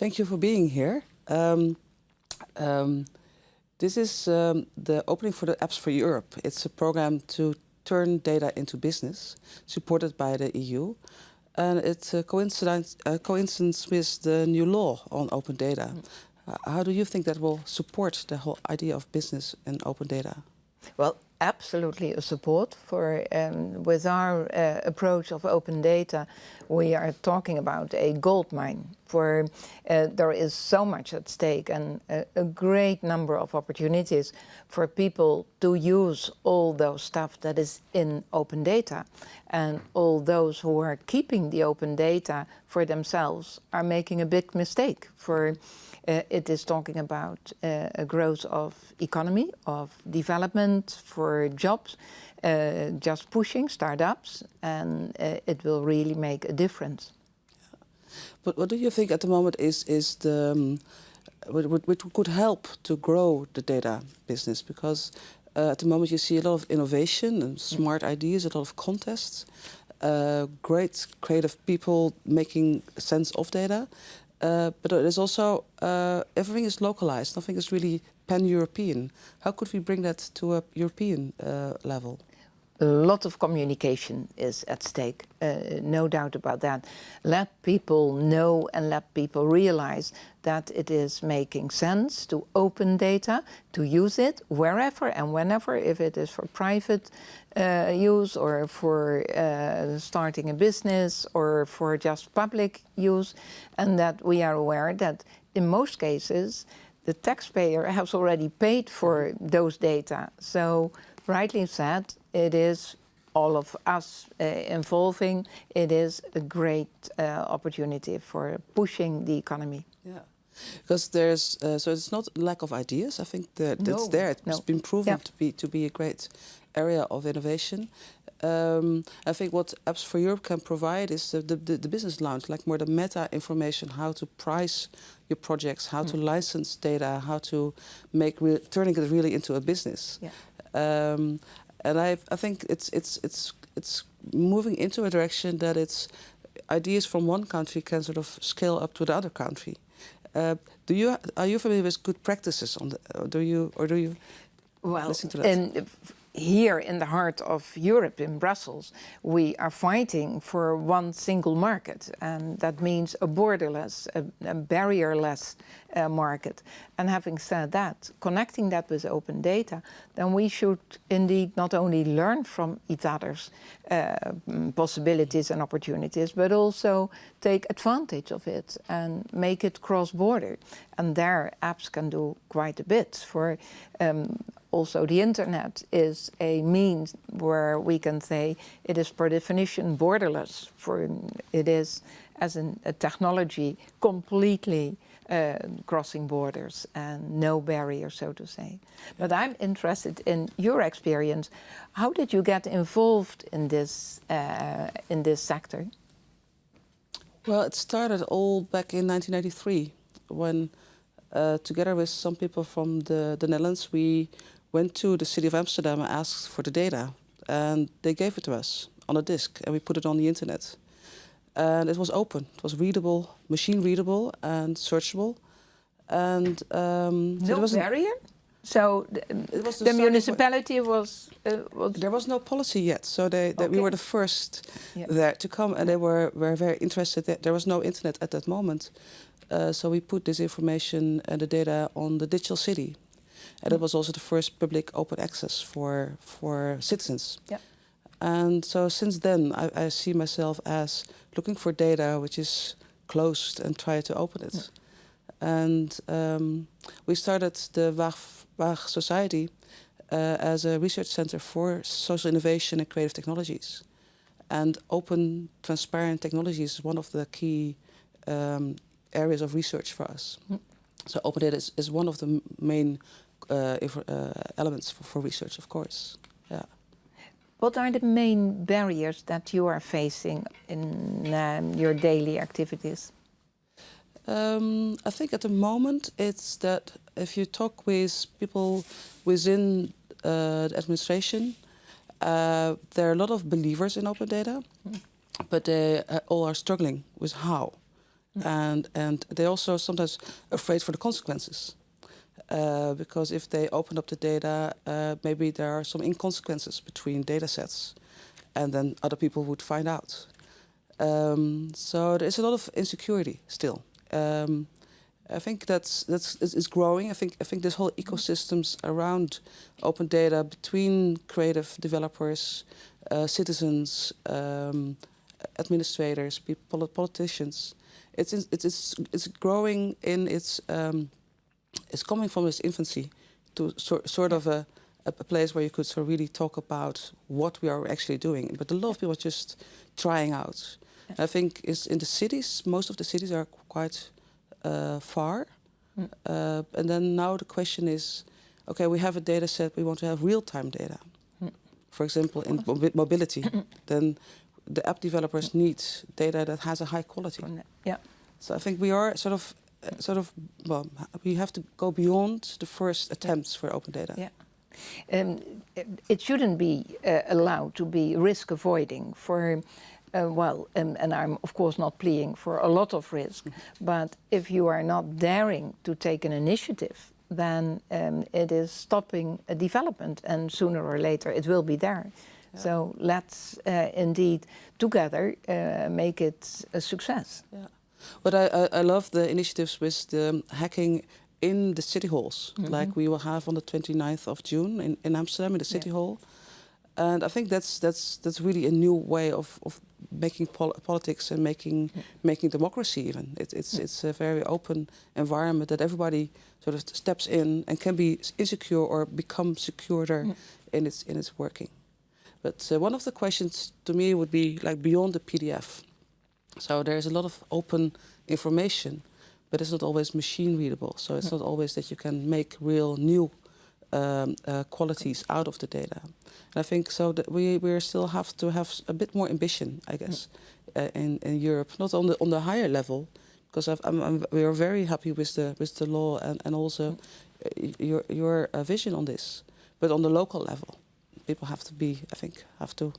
Thank you for being here. Um, um, this is um, the opening for the Apps for Europe. It's a program to turn data into business, supported by the EU. And it's a coincidence, a coincidence with the new law on open data. Mm. Uh, how do you think that will support the whole idea of business and open data? Well, absolutely a support for um, with our uh, approach of open data we are talking about a gold mine for uh, there is so much at stake and a, a, great number of opportunities for people to use all those stuff that is in open data. And all those who are keeping the open data for themselves are making a big mistake for uh, it is talking about uh, a growth of economy, of development for jobs, uh, just pushing startups, and uh, it will really make a difference. But what do you think at the moment is is the um, which could help to grow the data business? Because uh, at the moment you see a lot of innovation and smart ideas, a lot of contests, uh, great creative people making sense of data. Uh, but it is also, uh, everything is localized, nothing is really pan-European. How could we bring that to a European uh, level? A lot of communication is at stake, uh, no doubt about that. Let people know and let people realize that it is making sense to open data, to use it wherever and whenever, if it is for private uh, use or for uh, starting a business or for just public use, and that we are aware that in most cases the taxpayer has already paid for those data. So rightly said, it is all of us uh, involving, it is a great uh, opportunity for pushing the economy. Yeah, because there's, uh, so it's not lack of ideas, I think that that's no, there, it's no. been proven yeah. to be to be a great area of innovation. Um, I think what Apps for Europe can provide is the, the, the, business lounge, like more the meta information, how to price your projects, how mm. to license data, how to make turning it really into a business. Yeah. Um, and I, I think it's it's it's it's moving into a direction that it's ideas from one country can sort of scale up to the other country. Uh, do you are you familiar with good practices on the? do you or do you well, listen to that? Here in the heart of Europe, in Brussels, we are fighting for one single market. And that means a borderless, a, a barrierless uh, market. And having said that, connecting that with open data, then we should indeed not only learn from each other's uh, possibilities and opportunities, but also take advantage of it and make it cross-border. And there apps can do quite a bit. For um, also the internet is a means where we can say it is per definition borderless. For it is as an, a technology completely uh, crossing borders and no barrier so to say. But i'm interested in your experience. How did you get involved in this uh, in this sector? Well it started all back in 1993 when uh, together with some people from the, the Netherlands, we went to the city of Amsterdam and asked for the data. And they gave it to us on a disk and we put it on the internet. And it was open, it was readable, machine readable and searchable. And um, no so there barrier? So the, the, the municipality was, uh, was, There was no policy yet, so they, they okay. we were the first there to come and they were, were very interested. There was no internet at that moment. Uh, so we put this information and the data on the digital city. And it was also the first public open access for, for citizens. Yeah. And so since then, I, I, see myself as looking for data which is closed and try to open it. And um, we started the Waag, Waag Society uh, as a research center for social innovation and creative technologies. And open, transparent technologies is one of the key um, areas of research for us. So open data is, is one of the main elements for, for research, of course. Yeah. What are the main barriers that you are facing in um, your daily activities? Um, I think at the moment it's that if you talk with people within uh, the administration, uh, there are a lot of believers in open data, mm. but they uh, all are struggling with how. Mm. And, and they're also sometimes afraid for the consequences. Uh, because if they open up the data, uh, maybe there are some inconsequences between data sets and then other people would find out. Um, so there's a lot of insecurity still. Um, I think that's that's it's growing. I think I think this whole ecosystems around open data between creative developers, uh, citizens, um, administrators, people, politicians. It's it's it's it's growing in its um, it's coming from its infancy to sort sort of a a place where you could sort of really talk about what we are actually doing. But a lot of people are just trying out. I think is in the cities, most of the cities are quite uh, far. Mm. Uh, and then now the question is, okay, we have a data set, we want to have real-time data. Mm. For example, in mobility, then the app developers need data that has a high quality. Yeah. So I think we are sort of, sort of, well, we have to go beyond the first attempts for open data. Yeah. Um, it shouldn't be uh, allowed to be risk avoiding for uh, well, and, and, I'm of course not pleading for a lot of risk, mm -hmm. but if you are not daring to take an initiative, then um, it is stopping a development and sooner or later it will be there. Yeah. So let's uh, indeed together uh, make it a success. Yeah. But I, I, I, love the initiatives with the hacking in the city halls, mm -hmm. like we will have on the 29th of June in, in Amsterdam in the city yeah. hall. And I think that's that's that's really a new way of, of making pol politics and making yeah. making democracy even. It, it's yeah. it's a very open environment that everybody sort of steps in and can be insecure or become securer in its in its working. But uh, one of the questions to me would be like beyond the PDF. So there's a lot of open information, but it's not always machine readable. So it's not always that you can make real new um, uh, qualities out of the data. And I think so that we we still have to have a bit more ambition, I guess, uh, in in Europe, not on the on the higher level, because I'm, I'm, we are very happy with the with the law and and also uh, your your uh, vision on this, but on the local level, people have to be, I think, have to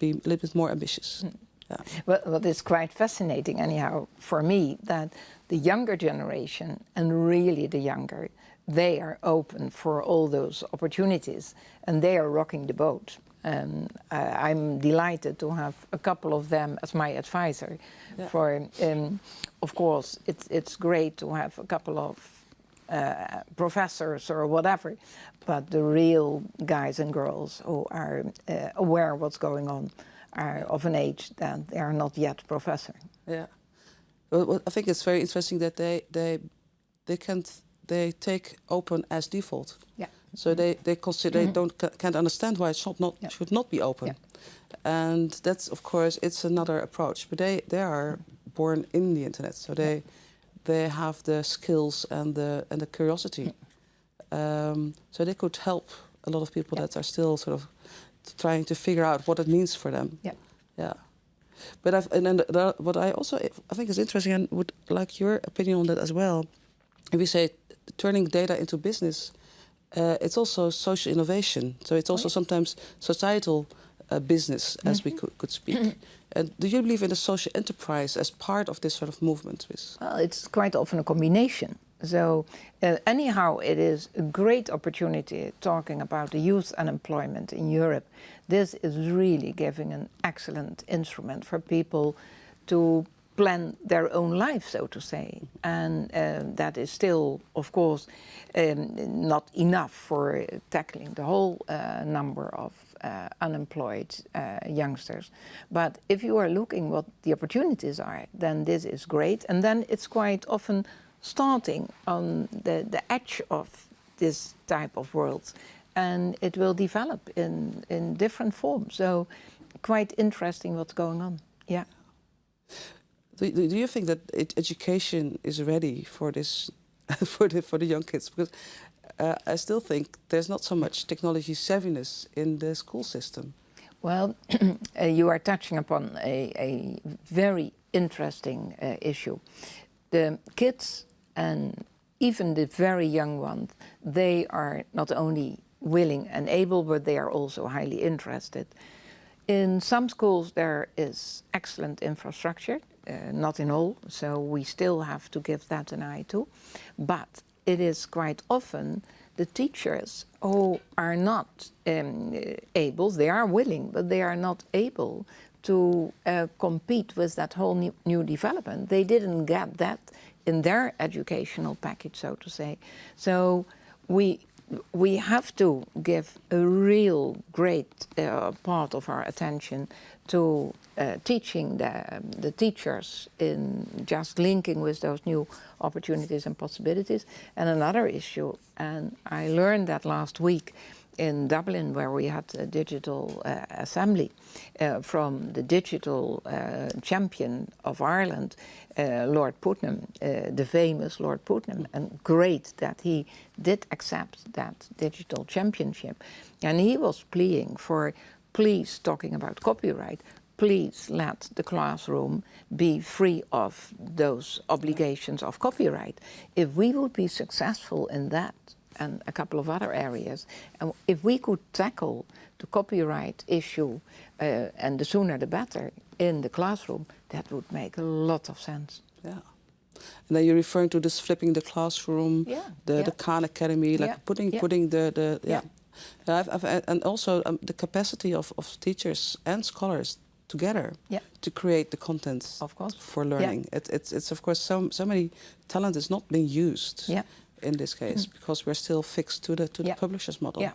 be a little bit more ambitious. Mm. Yeah. Well, well, it's quite fascinating, anyhow, for me, that the younger generation, and really the younger, they are open for all those opportunities and they are rocking the boat. And uh, I'm delighted to have a couple of them as my advisor. Yeah. For, um, of course, it's, it's great to have a couple of uh, professors or whatever, but the real guys and girls who are uh, aware of what's going on are of an age that they are not yet professor. Yeah, well, I think it's very interesting that they they they can't they take open as default. Yeah. So they, they consider mm -hmm. they mm-hmm. don't can't understand why it should not yeah. should not be open. Yeah. And that's of course it's another approach. But they, they are born in the internet, so they they have the skills and the and the curiosity. Um, so they could help a lot of people that are still sort of trying to figure out what it means for them. Yeah. Yeah. But I've, and then the, what I also I think is interesting and would like your opinion on that as well. If we say turning data into business, uh, it's also social innovation. So it's also sometimes societal uh, business, as mm -hmm. we mm-hmm. could, could speak. and do you believe in the social enterprise as part of this sort of movement? Well, it's quite often a combination. So uh, anyhow, it is a great opportunity talking about the youth unemployment in Europe. This is really giving an excellent instrument for people to plan their own life, so to say. And uh, that is still, of course, um, not enough for tackling the whole uh, number of uh, unemployed uh, youngsters. But if you are looking what the opportunities are, then this is great. And then it's quite often starting on the, the edge of this type of world. And it will develop in, in different forms. So quite interesting what's going on. Yeah. Do, do you think that education is ready for this, for the for the young kids? Because uh, I still think there's not so much technology savviness in the school system. Well, uh, you are touching upon a, a very interesting uh, issue. The kids and even the very young ones, they are not only willing and able, but they are also highly interested. In some schools there is excellent infrastructure uh, not in all, so we still have to give that an eye to. But it is quite often the teachers who are not um, able, they are willing, but they are not able to uh, compete with that whole new, new, development. They didn't get that in their educational package, so to say. So we we have to give a real great uh, part of our attention to uh, teaching the, the teachers in just linking with those new opportunities and possibilities. And another issue, and I learned that last week, in Dublin where we had a digital uh, assembly uh, from the digital uh, champion of Ireland, uh, Lord Puttnam, uh, the famous Lord Puttnam, and great that he did accept that digital championship. And he was pleading for, please, talking about copyright, please let the classroom be free of those obligations of copyright. If we would be successful in that, and a couple of other areas. And if we could tackle the copyright issue, uh, and the sooner the better, in the classroom, that would make a lot of sense. Yeah. And then you're referring to this flipping the classroom, yeah, the, yeah. the Khan Academy, like yeah, putting yeah. putting the, the yeah. Yeah. I've, I've, and also um, the capacity of, of teachers and scholars together Yeah. to create the content Of course. for learning. It, it's, it's of course so, so many talent is not being used. Yeah. In this case because we're still fixed to the to Yeah. the publisher's model. Yeah.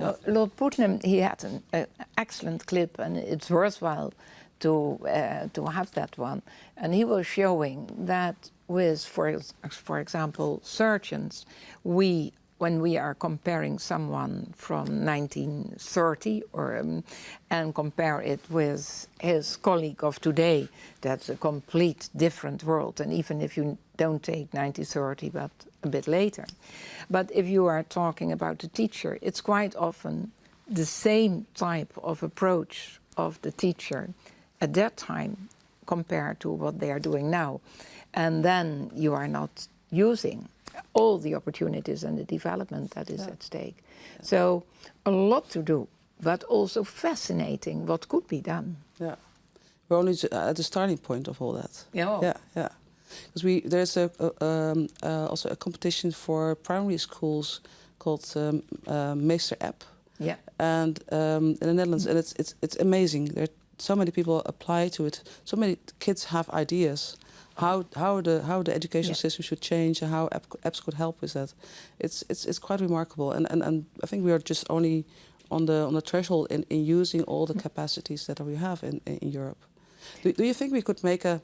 Uh, Lord Puttnam, he had an uh, excellent clip, and it's worthwhile to uh, to have that one. And he was showing that with, for for example, surgeons, we when we are comparing someone from 1930 or um, and compare it with his colleague of today, that's a complete different world. And even if you don't take 1930, but a bit later. But if you are talking about the teacher, it's quite often the same type of approach of the teacher at that time compared to what they are doing now. And then you are not using all the opportunities and the development that is Yeah. at stake. So a lot to do, but also fascinating what could be done. Yeah. We're only at the starting point of all that. Yeah. Yeah, yeah. Because we there's a, a um, uh, also a competition for primary schools called um, uh, Meester App, Yeah. and um, in the Netherlands, and it's it's it's amazing. There are so many people apply to it. So many kids have ideas how how the how the educational Yeah. system should change and how apps could help with that. It's it's it's quite remarkable, and and, and I think we are just only on the on the threshold in, in using all the capacities that we have in in Europe. Do, do you think we could make a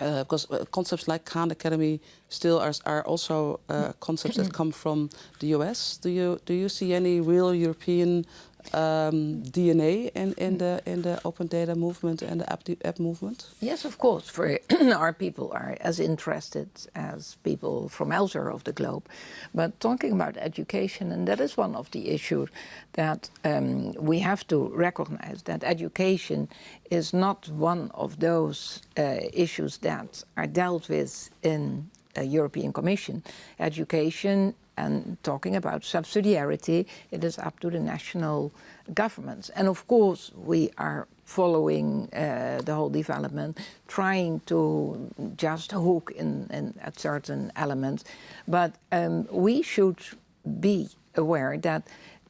uh, because uh, concepts like Khan Academy still are, are also uh, concepts that come from the US. Do you do you see any real European um, DNA in, in the in the open data movement and the app, app movement? Yes, of course. For our people are as interested as people from elsewhere of the globe. But talking about education, and that is one of the issues that um, we have to recognize that education is not one of those uh, issues that are dealt with in European Commission. Education and talking about subsidiarity, it is up to the national governments. And of course, we are following uh, the whole development, trying to just hook in, in at certain elements. But um, we should be aware that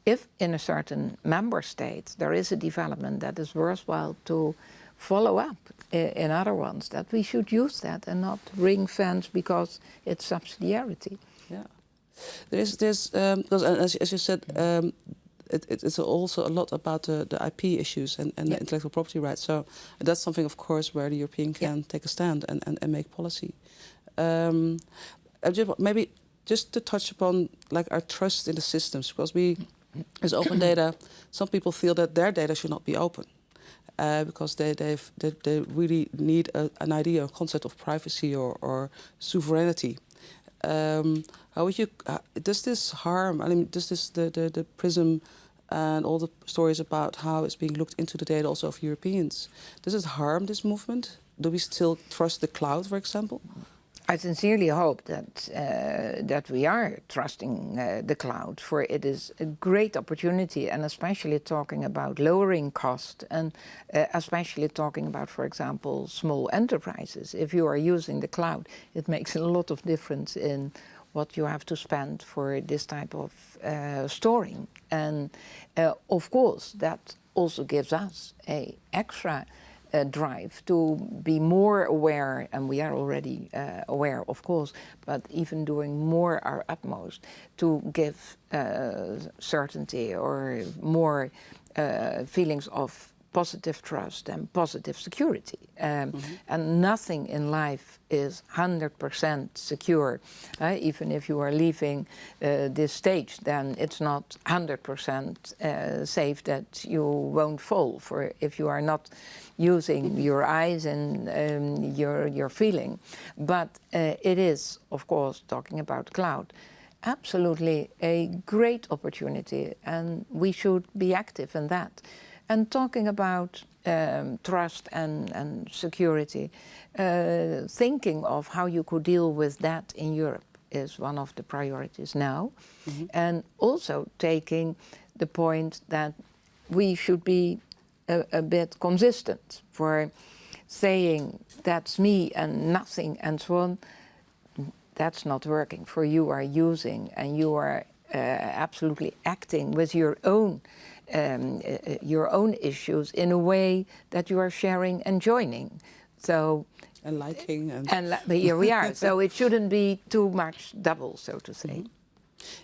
if in a certain member state there is a development that is worthwhile to follow up in other ones, that we should use that and not ring fence because it's subsidiarity. Yeah. There's, there's, um, because as, as you said, um, it, it, it's also a lot about the, the IP issues and, and Yeah. the intellectual property rights. So that's something, of course, where the European can Yeah. take a stand and, and, and make policy. Um, I just, maybe just to touch upon like our trust in the systems, because we, as open data, some people feel that their data should not be open. Uh, because they, they've, they, they really need a, an idea, a concept of privacy or, or sovereignty. Um, how would you? Uh, does this harm? I mean, does this the, the the prism and all the stories about how it's being looked into the data also of Europeans? Does it harm this movement? Do we still trust the cloud, for example? I sincerely hope that uh, that we are trusting uh, the cloud, for it is a great opportunity, and especially talking about lowering cost, and uh, especially talking about, for example, small enterprises. If you are using the cloud, it makes a lot of difference in what you have to spend for this type of uh, storing, and uh, of course that also gives us a extra uh, drive to be more aware, and we are already uh, aware, of course, but even doing more our utmost to give uh, certainty or more uh, feelings of positive trust and positive security. Um, mm -hmm. And nothing in life is 100% secure. Uh, even if you are leaving uh, this stage, then it's not 100% uh, safe that you won't fall for if you are not using your eyes and um, your, your feeling. But uh, it is, of course, talking about cloud, absolutely a great opportunity and we should be active in that. And talking about um, trust and, and security, uh, thinking of how you could deal with that in Europe is one of the priorities now. Mm -hmm. And also taking the point that we should be a, a, bit consistent for saying that's me and nothing and so on. That's not working for you are using and you are uh, absolutely acting with your own um, uh, your own issues in a way that you are sharing and joining. So and liking and, and li here we are. so it shouldn't be too much double, so to say. Mm -hmm.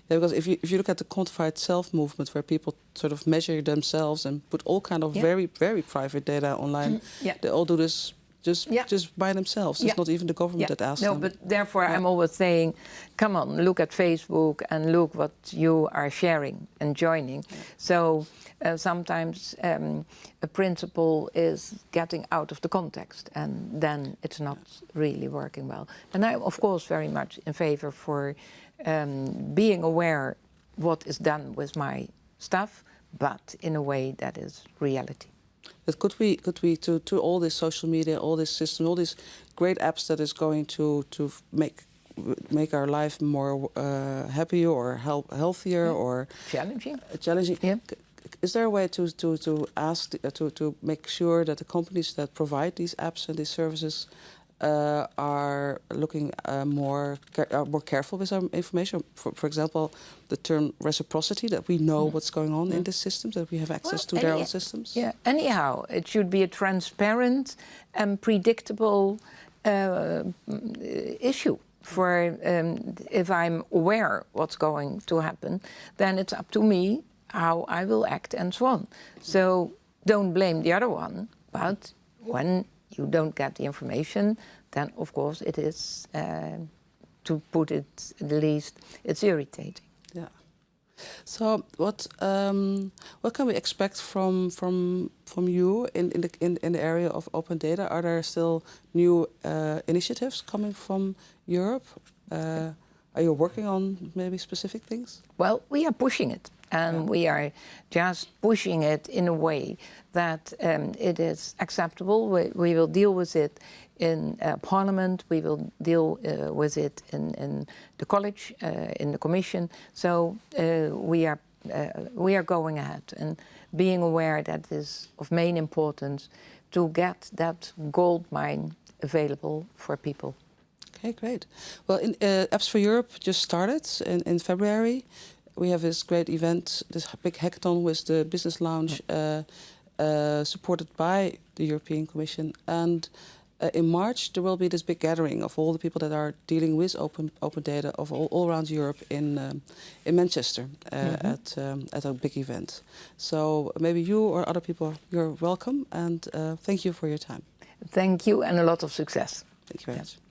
Yeah, because if you if you look at the quantified self movement, where people sort of measure themselves and put all kind of yeah. very very private data online, mm -hmm. yeah. they all do this just yeah. just by themselves. It's yeah. not even the government yeah. that asks no, them. No, but therefore I'm always saying, come on, look at Facebook and look what you are sharing and joining. So uh, sometimes um, a principle is getting out of the context and then it's not really working well. And I'm of course very much in favor for um, being aware what is done with my stuff, but in a way that is reality. But could we, could we, to, to all this social media, all this system, all these great apps that is going to, to make make our life more uh, happier or help healthier yeah. or challenging. Uh, challenging. Yeah. Is there a way to to to ask uh, to to make sure that the companies that provide these apps and these services uh, are looking uh, more are more careful with our information. For, for example, the term reciprocity that we know mm. what's going on mm. in the systems, that we have access well, to their own systems. Yeah. Anyhow, it should be a transparent and predictable uh, issue. For um, if I'm aware what's going to happen, then it's up to me how I will act and so on. So don't blame the other one, but when you don't get the information, then of course it is, uh, to put it the least, it's irritating. Yeah. So what um, what can we expect from from from you in in the in, in the area of open data? Are there still new uh, initiatives coming from Europe? Uh, are you working on maybe specific things? Well, we are pushing it and we are just pushing it in a way that um, it is acceptable. We, we, will deal with it in uh, Parliament, we will deal uh, with it in, in the college, uh, in the Commission. So uh, we are uh, we are going ahead and being aware that it is of main importance to get that gold mine available for people. Okay, great. Well, in, uh, Apps for Europe just started in, in February we have this great event, this big hackathon with the Business Lounge, uh, uh, supported by the European Commission. And uh, in March, there will be this big gathering of all the people that are dealing with open open data of all, all around Europe in um, in Manchester mm -hmm. at um, at a big event. So maybe you or other people, you're welcome. And uh, thank you for your time. Thank you, and a lot of success. Thank you very much.